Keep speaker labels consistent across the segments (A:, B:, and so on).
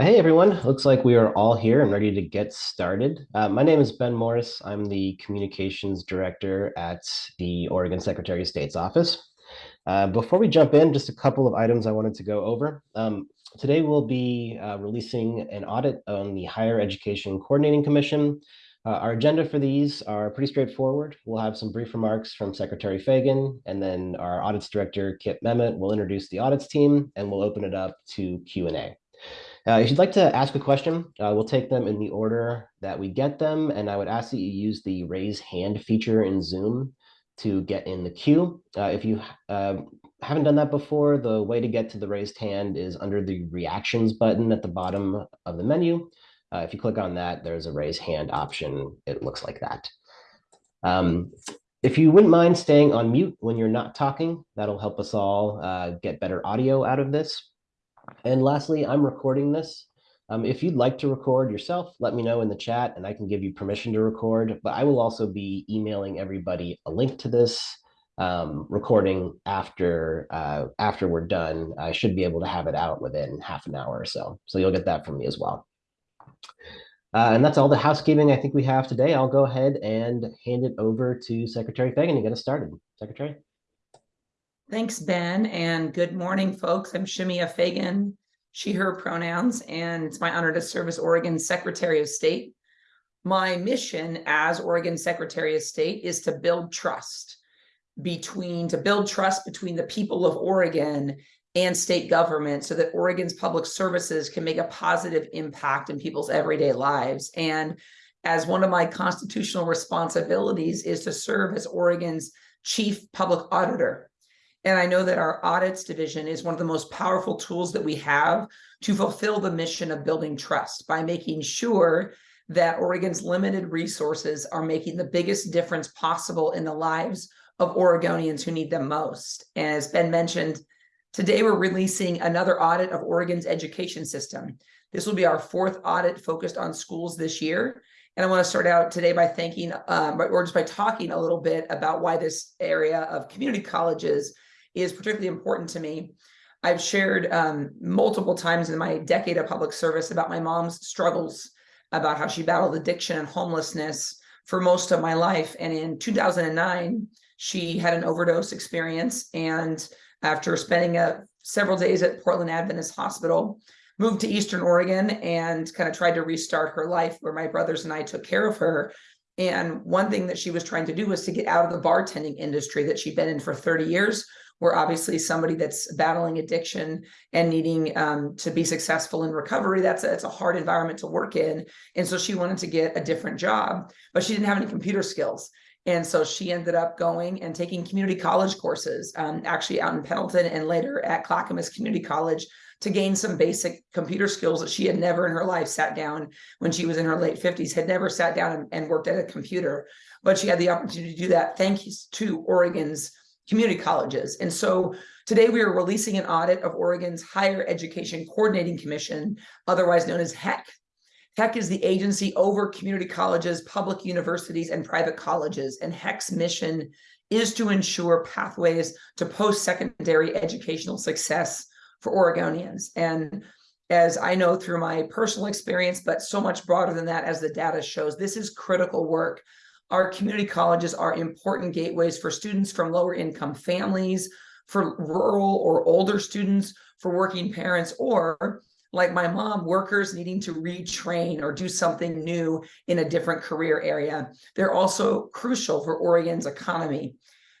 A: Hey everyone, looks like we are all here and ready to get started. Uh, my name is Ben Morris. I'm the Communications Director at the Oregon Secretary of State's office. Uh, before we jump in, just a couple of items I wanted to go over. Um, today we'll be uh, releasing an audit on the Higher Education Coordinating Commission. Uh, our agenda for these are pretty straightforward. We'll have some brief remarks from Secretary Fagan, and then our audits director, Kip Memmott, will introduce the audits team, and we'll open it up to Q&A. Uh, if you'd like to ask a question, uh, we'll take them in the order that we get them, and I would ask that you use the raise hand feature in Zoom to get in the queue. Uh, if you uh, haven't done that before, the way to get to the raised hand is under the reactions button at the bottom of the menu. Uh, if you click on that, there's a raise hand option. It looks like that. Um, if you wouldn't mind staying on mute when you're not talking, that'll help us all uh, get better audio out of this. And lastly, I'm recording this. Um, if you'd like to record yourself, let me know in the chat and I can give you permission to record, but I will also be emailing everybody a link to this um, recording after, uh, after we're done. I should be able to have it out within half an hour or so. So you'll get that from me as well. Uh, and that's all the housekeeping I think we have today. I'll go ahead and hand it over to Secretary Fagan to get us started. Secretary.
B: Thanks, Ben, and good morning, folks. I'm Shemia Fagan, she, her pronouns, and it's my honor to serve as Oregon Secretary of State. My mission as Oregon Secretary of State is to build trust between, to build trust between the people of Oregon and state government so that Oregon's public services can make a positive impact in people's everyday lives. And as one of my constitutional responsibilities is to serve as Oregon's chief public auditor. And I know that our audits division is one of the most powerful tools that we have to fulfill the mission of building trust by making sure that Oregon's limited resources are making the biggest difference possible in the lives of Oregonians who need them most. And as Ben mentioned, today we're releasing another audit of Oregon's education system. This will be our fourth audit focused on schools this year. And I want to start out today by thanking, um, or just by talking a little bit about why this area of community colleges is particularly important to me. I've shared um, multiple times in my decade of public service about my mom's struggles, about how she battled addiction and homelessness for most of my life. And in 2009, she had an overdose experience. And after spending uh, several days at Portland Adventist Hospital, moved to Eastern Oregon and kind of tried to restart her life where my brothers and I took care of her. And one thing that she was trying to do was to get out of the bartending industry that she'd been in for 30 years, where obviously somebody that's battling addiction and needing um, to be successful in recovery, that's a, it's a hard environment to work in. And so she wanted to get a different job, but she didn't have any computer skills. And so she ended up going and taking community college courses, um, actually out in Pendleton and later at Clackamas Community College to gain some basic computer skills that she had never in her life sat down when she was in her late 50s, had never sat down and, and worked at a computer. But she had the opportunity to do that thanks to Oregon's community colleges. And so today we are releasing an audit of Oregon's Higher Education Coordinating Commission, otherwise known as HECC. HECC is the agency over community colleges, public universities, and private colleges. And HECC's mission is to ensure pathways to post-secondary educational success for Oregonians. And as I know through my personal experience, but so much broader than that as the data shows, this is critical work our community colleges are important gateways for students from lower income families, for rural or older students, for working parents, or like my mom, workers needing to retrain or do something new in a different career area. They're also crucial for Oregon's economy.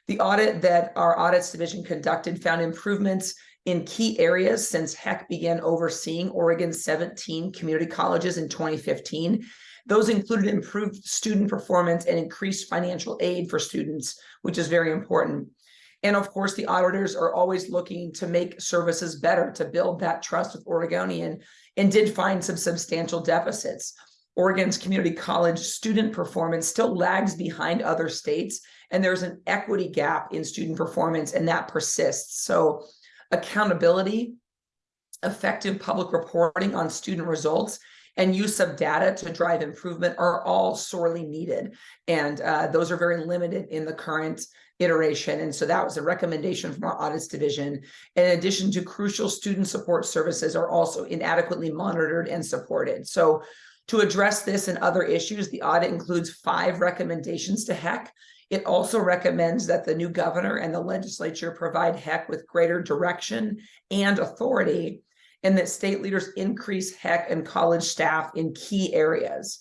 B: The audit that our audits division conducted found improvements in key areas since HECC began overseeing Oregon's 17 community colleges in 2015. Those included improved student performance and increased financial aid for students, which is very important. And of course, the auditors are always looking to make services better, to build that trust with Oregonian, and did find some substantial deficits. Oregon's community college student performance still lags behind other states, and there's an equity gap in student performance, and that persists. So accountability, effective public reporting on student results, and use of data to drive improvement are all sorely needed. And uh, those are very limited in the current iteration. And so that was a recommendation from our audits division. In addition to crucial student support services are also inadequately monitored and supported. So to address this and other issues, the audit includes five recommendations to HECC. It also recommends that the new governor and the legislature provide HECC with greater direction and authority and that state leaders increase HECC and college staff in key areas.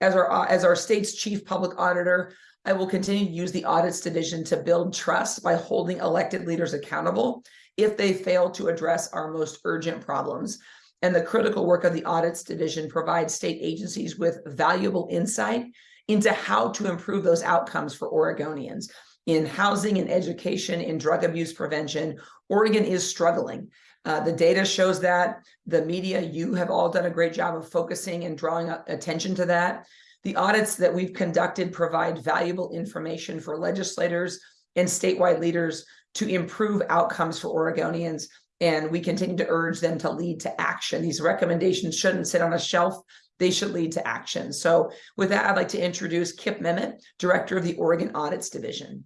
B: As our, as our state's chief public auditor, I will continue to use the audits division to build trust by holding elected leaders accountable if they fail to address our most urgent problems. And the critical work of the audits division provides state agencies with valuable insight into how to improve those outcomes for Oregonians. In housing and education, in drug abuse prevention, Oregon is struggling. Uh, the data shows that the media, you have all done a great job of focusing and drawing attention to that. The audits that we've conducted provide valuable information for legislators and statewide leaders to improve outcomes for Oregonians. And we continue to urge them to lead to action. These recommendations shouldn't sit on a shelf. They should lead to action. So with that, I'd like to introduce Kip Memmott, Director of the Oregon Audits Division.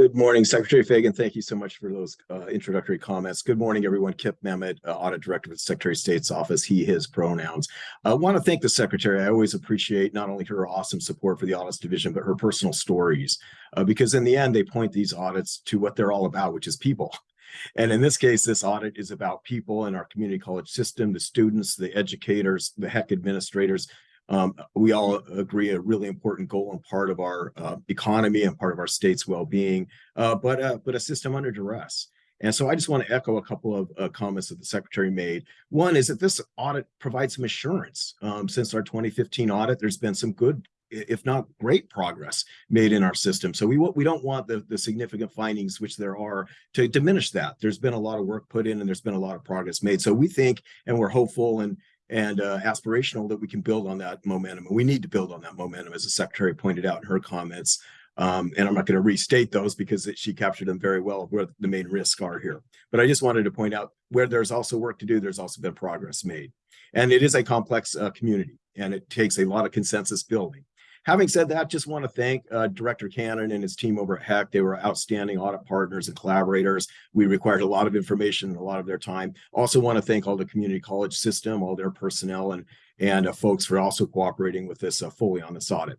C: Good morning, Secretary Fagan. Thank you so much for those uh, introductory comments. Good morning, everyone. Kip Memmott, uh, Audit Director of the Secretary of State's Office, he, his pronouns. I want to thank the Secretary. I always appreciate not only her awesome support for the Audits Division, but her personal stories, uh, because in the end, they point these audits to what they're all about, which is people. And in this case, this audit is about people in our community college system, the students, the educators, the HECC administrators, um, we all agree a really important goal and part of our uh, economy and part of our state's well-being, uh, but uh, but a system under duress. And so I just want to echo a couple of uh, comments that the secretary made. One is that this audit provides some assurance. Um, since our 2015 audit, there's been some good, if not great progress made in our system. So we, we don't want the, the significant findings, which there are, to diminish that. There's been a lot of work put in and there's been a lot of progress made. So we think, and we're hopeful and and uh, aspirational that we can build on that momentum. And we need to build on that momentum, as the secretary pointed out in her comments. Um, and I'm not going to restate those because it, she captured them very well where the main risks are here. But I just wanted to point out where there's also work to do, there's also been progress made. And it is a complex uh, community and it takes a lot of consensus building. Having said that, just want to thank uh, Director Cannon and his team over at HECC. They were outstanding audit partners and collaborators. We required a lot of information and a lot of their time. Also want to thank all the community college system, all their personnel and, and uh, folks for also cooperating with this uh, fully on this audit.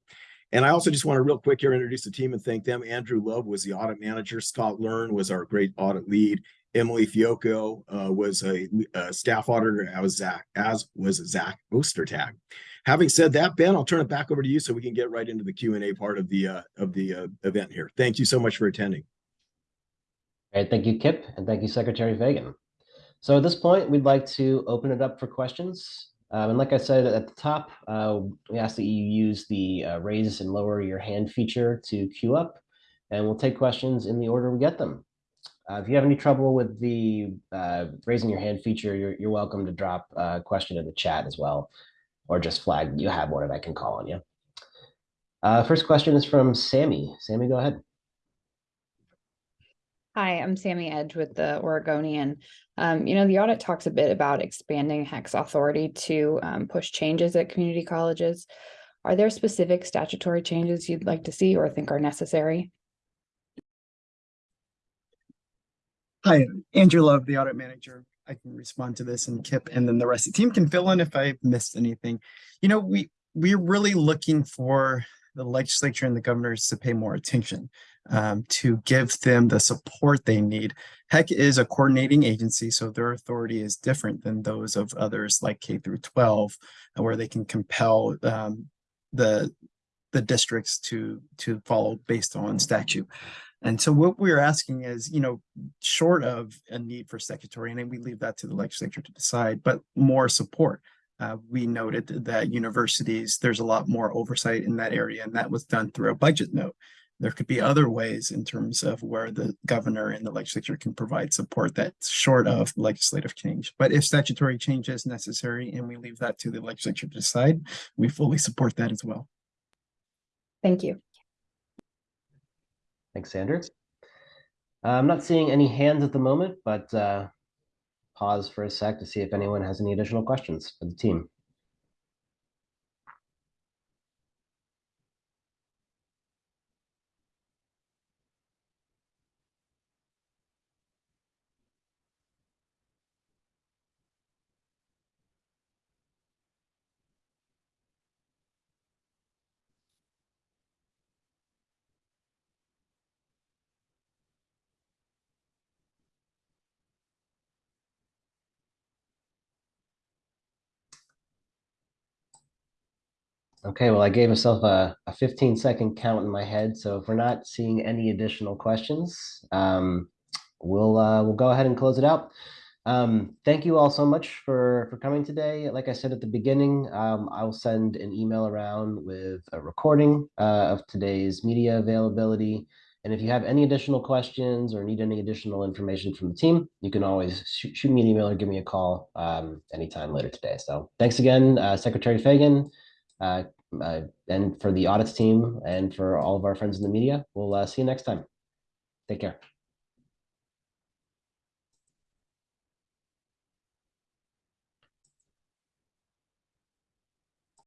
C: And I also just want to real quick here introduce the team and thank them. Andrew Love was the audit manager. Scott Learn was our great audit lead. Emily Fiocco uh, was a, a, staff auditor as Zach, as was Zach Ostertag. Having said that, Ben, I'll turn it back over to you so we can get right into the Q&A part of the uh, of the uh, event here. Thank you so much for attending.
A: All right, thank you, Kip, and thank you, Secretary Fagan. So at this point, we'd like to open it up for questions. Um, and like I said at the top, uh, we ask that you use the uh, raise and lower your hand feature to queue up, and we'll take questions in the order we get them. Uh, if you have any trouble with the uh, raising your hand feature, you're, you're welcome to drop a question in the chat as well or just flag you have one and I can call on you. Uh, first question is from Sami. Sami, go ahead.
D: Hi, I'm Sami Edge with the Oregonian. Um, you know, the audit talks a bit about expanding HECC's authority to um, push changes at community colleges. Are there specific statutory changes you'd like to see or think are necessary?
E: Hi, Andrew Love, the audit manager. I can respond to this and Kip and then the rest of the team can fill in if I missed anything. You know, we we're really looking for the legislature and the governors to pay more attention um, to give them the support they need. HECC is a coordinating agency, so their authority is different than those of others like K through 12, where they can compel um, the the districts to to follow based on statute. And so what we're asking is, you know, short of a need for statutory, and we leave that to the legislature to decide, but more support. Uh, we noted that universities, there's a lot more oversight in that area, and that was done through a budget note. There could be other ways in terms of where the governor and the legislature can provide support that's short of legislative change. But if statutory change is necessary and we leave that to the legislature to decide, we fully support that as well.
D: Thank you.
A: Thanks, Andrew. Uh, I'm not seeing any hands at the moment, but uh, pause for a sec to see if anyone has any additional questions for the team. Okay, well, I gave myself a, a 15 second count in my head. So if we're not seeing any additional questions, um, we'll uh, we'll go ahead and close it out. Um, thank you all so much for for coming today. Like I said at the beginning, um, I will send an email around with a recording uh, of today's media availability. And if you have any additional questions or need any additional information from the team, you can always shoot, shoot me an email or give me a call um, anytime later today. So thanks again, uh, Secretary Fagan. Uh, uh, and for the audits team and for all of our friends in the media, we'll uh, see you next time. Take care.